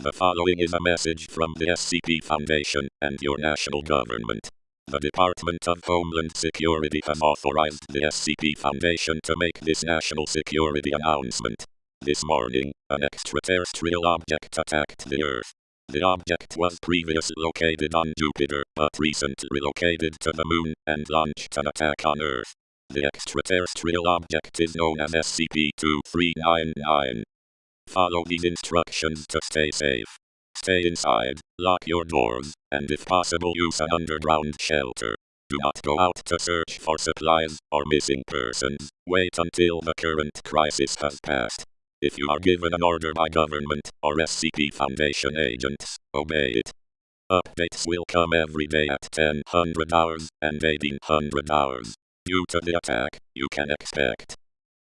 The following is a message from the SCP Foundation and your national government. The Department of Homeland Security has authorized the SCP Foundation to make this national security announcement. This morning, an extraterrestrial object attacked the Earth. The object was previously located on Jupiter, but recently relocated to the Moon and launched an attack on Earth. The extraterrestrial object is known as SCP-2399. Follow these instructions to stay safe. Stay inside, lock your doors, and if possible use an underground shelter. Do not go out to search for supplies or missing persons. Wait until the current crisis has passed. If you are given an order by government or SCP Foundation agents, obey it. Updates will come every day at 1000 hours and 1800 hours. Due to the attack, you can expect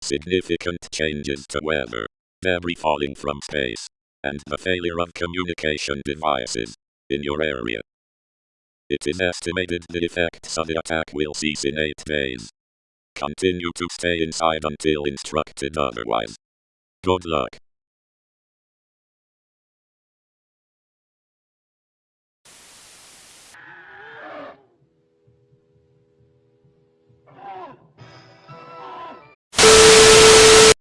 significant changes to weather debris falling from space, and the failure of communication devices in your area. It is estimated the effects of the attack will cease in eight days. Continue to stay inside until instructed otherwise. Good luck.